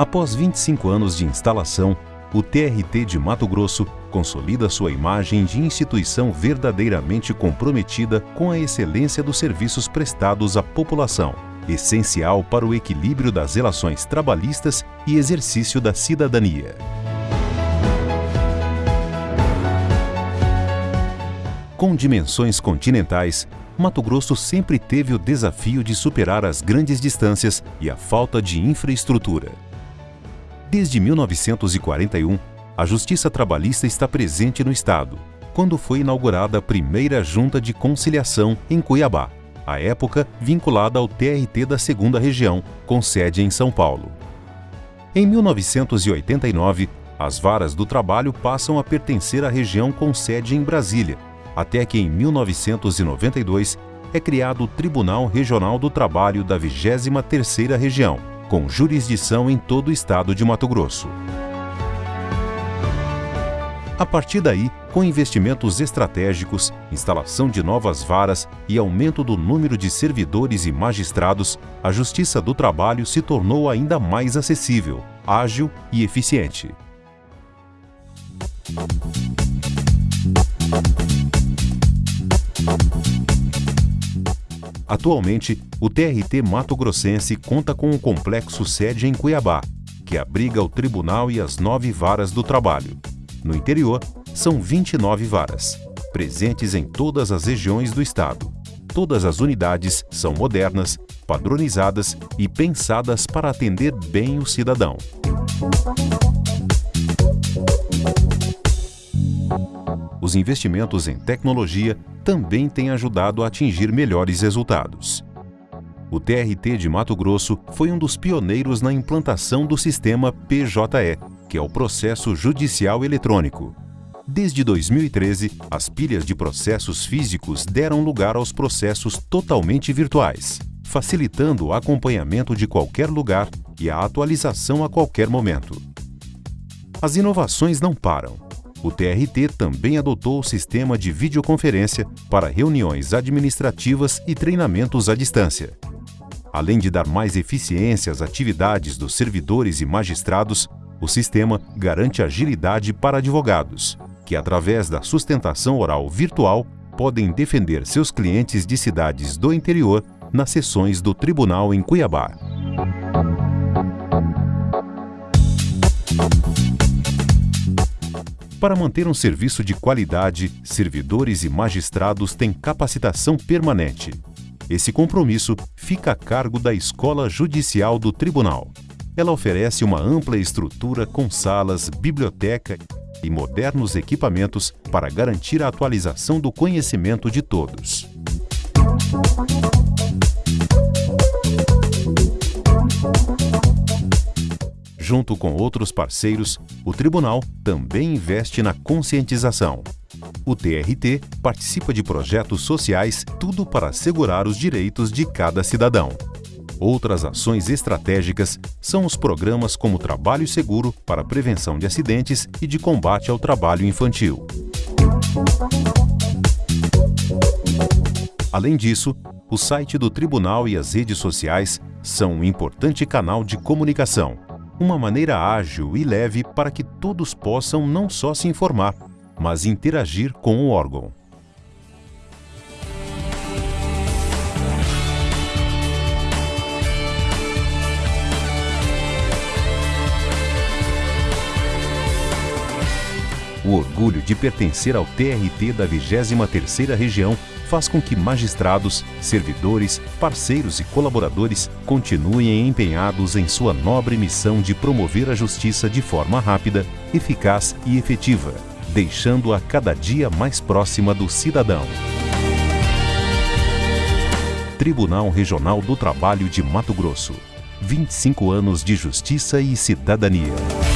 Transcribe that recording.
Após 25 anos de instalação, o TRT de Mato Grosso consolida sua imagem de instituição verdadeiramente comprometida com a excelência dos serviços prestados à população, essencial para o equilíbrio das relações trabalhistas e exercício da cidadania. Com dimensões continentais, Mato Grosso sempre teve o desafio de superar as grandes distâncias e a falta de infraestrutura. Desde 1941, a Justiça Trabalhista está presente no Estado, quando foi inaugurada a primeira Junta de Conciliação em Cuiabá, à época vinculada ao TRT da Segunda Região, com sede em São Paulo. Em 1989, as varas do trabalho passam a pertencer à região com sede em Brasília, até que em 1992 é criado o Tribunal Regional do Trabalho da 23ª Região, com jurisdição em todo o estado de Mato Grosso. A partir daí, com investimentos estratégicos, instalação de novas varas e aumento do número de servidores e magistrados, a Justiça do Trabalho se tornou ainda mais acessível, ágil e eficiente. Atualmente, o TRT Mato Grossense conta com um complexo sede em Cuiabá, que abriga o tribunal e as nove varas do trabalho. No interior, são 29 varas, presentes em todas as regiões do estado. Todas as unidades são modernas, padronizadas e pensadas para atender bem o cidadão. Os investimentos em tecnologia também têm ajudado a atingir melhores resultados. O TRT de Mato Grosso foi um dos pioneiros na implantação do sistema PJE, que é o Processo Judicial Eletrônico. Desde 2013, as pilhas de processos físicos deram lugar aos processos totalmente virtuais, facilitando o acompanhamento de qualquer lugar e a atualização a qualquer momento. As inovações não param o TRT também adotou o sistema de videoconferência para reuniões administrativas e treinamentos à distância. Além de dar mais eficiência às atividades dos servidores e magistrados, o sistema garante agilidade para advogados, que através da sustentação oral virtual podem defender seus clientes de cidades do interior nas sessões do tribunal em Cuiabá. Para manter um serviço de qualidade, servidores e magistrados têm capacitação permanente. Esse compromisso fica a cargo da Escola Judicial do Tribunal. Ela oferece uma ampla estrutura com salas, biblioteca e modernos equipamentos para garantir a atualização do conhecimento de todos. Junto com outros parceiros, o Tribunal também investe na conscientização. O TRT participa de projetos sociais, tudo para assegurar os direitos de cada cidadão. Outras ações estratégicas são os programas como Trabalho Seguro para prevenção de acidentes e de combate ao trabalho infantil. Além disso, o site do Tribunal e as redes sociais são um importante canal de comunicação uma maneira ágil e leve para que todos possam não só se informar, mas interagir com o órgão. O orgulho de pertencer ao TRT da 23ª Região faz com que magistrados, servidores, parceiros e colaboradores continuem empenhados em sua nobre missão de promover a justiça de forma rápida, eficaz e efetiva, deixando-a cada dia mais próxima do cidadão. Tribunal Regional do Trabalho de Mato Grosso. 25 anos de justiça e cidadania.